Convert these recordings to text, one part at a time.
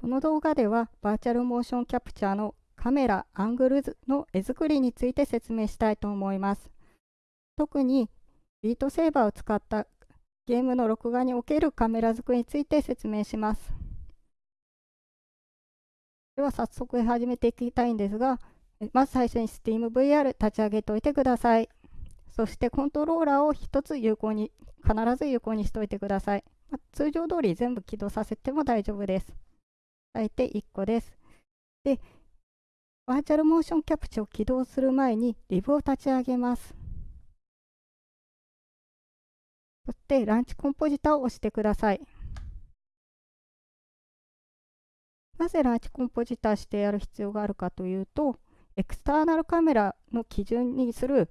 この動画ではバーチャルモーションキャプチャーのカメラ、アングルの絵作りについて説明したいと思います。特にビートセーバーを使ったゲームの録画におけるカメラ作りについて説明します。では早速始めていきたいんですが、まず最初に SteamVR 立ち上げておいてください。そしてコントローラーを1つ有効に、必ず有効にしておいてください。ま、通常通り全部起動させても大丈夫です。大体1個です。で、バーチャルモーションキャプチャを起動する前にリブを立ち上げます。そしてランチコンポジタを押してください。なぜランチコンポジタしてやる必要があるかというと、エクスターナルカメラの基準にする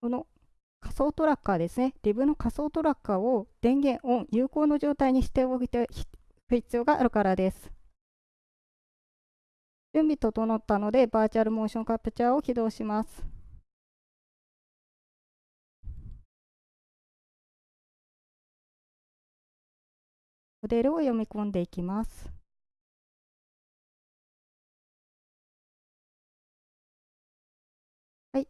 この仮想トラッカーですね、リブの仮想トラッカーを電源オン、有効の状態にしておいて必要があるからです。準備整ったので、バーチャルモーションカプチャーを起動します。モデルを読み込んでいきます。はい。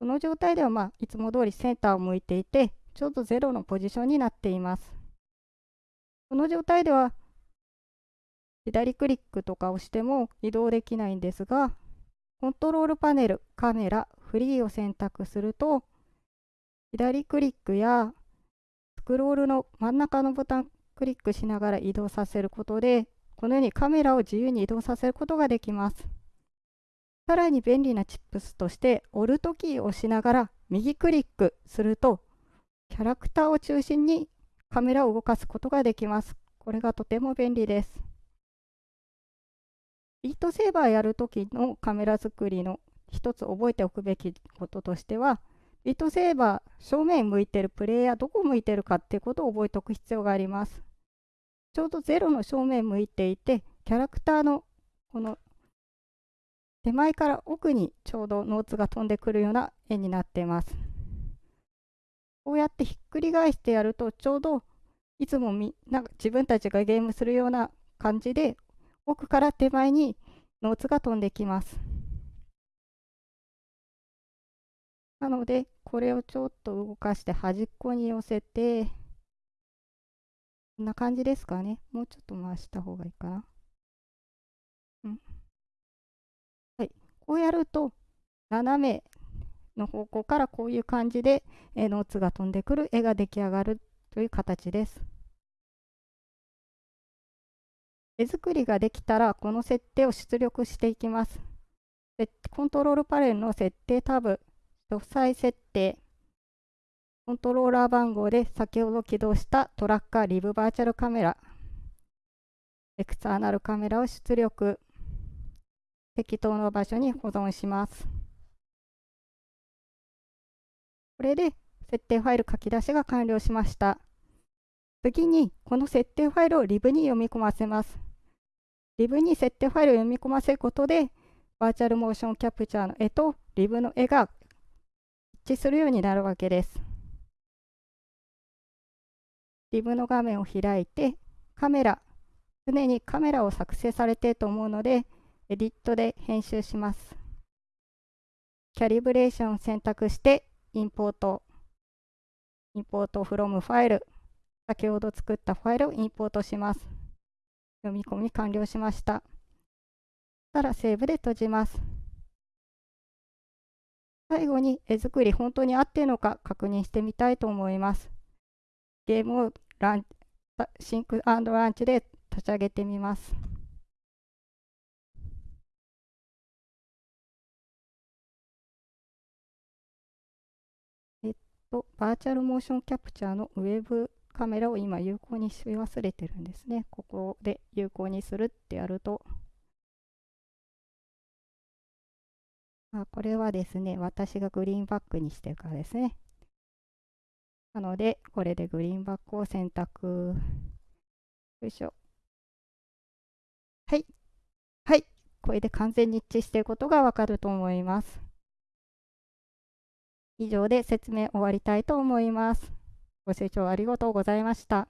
この状態では、まあ、いつも通りセンターを向いていて、ちょうど0のポジションになっています。この状態では、左クリックとかをしても移動できないんですが、コントロールパネル、カメラ、フリーを選択すると、左クリックやスクロールの真ん中のボタンクリックしながら移動させることで、このようにカメラを自由に移動させることができます。さらに便利なチップスとして、オルトキーを押しながら右クリックすると、キャラクターを中心にカメラを動かすことができます。これがとても便利です。ビートセーバーやるときのカメラ作りの一つ覚えておくべきこととしては、ビートセーバー、正面向いてるプレイヤー、どこ向いてるかっていうことを覚えておく必要があります。ちょうど0の正面向いていて、キャラクターのこの手前から奥にちょうどノーツが飛んでくるような絵になっています。こうやってひっくり返してやると、ちょうどいつもみなんか自分たちがゲームするような感じで、奥から手前にノーツが飛んできます。なので、これをちょっと動かして端っこに寄せて、こんな感じですかね。もうちょっと回した方がいいかな。うん。はい。こうやると、斜めの方向からこういう感じで、えノーツが飛んでくる絵が出来上がるという形です。絵作りができたら、この設定を出力していきます。コントロールパネルの設定タブ詳細設定、コントローラー番号で先ほど起動したトラッカーリブバーチャルカメラ、エクターナルカメラを出力、適当な場所に保存します。これで設定ファイル書き出しが完了しました。次にこの設定ファイルをリブに読み込ませます。リブに設定ファイルを読み込ませることで、バーチャルモーションキャプチャーの絵とリブの絵が一致するようになるわけです。リブの画面を開いて、カメラ、常にカメラを作成されていると思うので、エディットで編集します。キャリブレーションを選択して、インポート、インポートフロムファイル、先ほど作ったファイルをインポートします。読み込み完了しました。したらセーブで閉じます。最後に絵作り本当に合っているのか確認してみたいと思います。ゲームをランシンクランチで立ち上げてみます。えっと、バーチャルモーションキャプチャーのウェブカメラを今有効にし忘れてるんですね。ここで有効にするってやるとあこれはですね、私がグリーンバックにしてるからですね。なので、これでグリーンバックを選択。よいしょ。はい。はい。これで完全に一致していることがわかると思います。以上で説明終わりたいと思います。ご清聴ありがとうございました。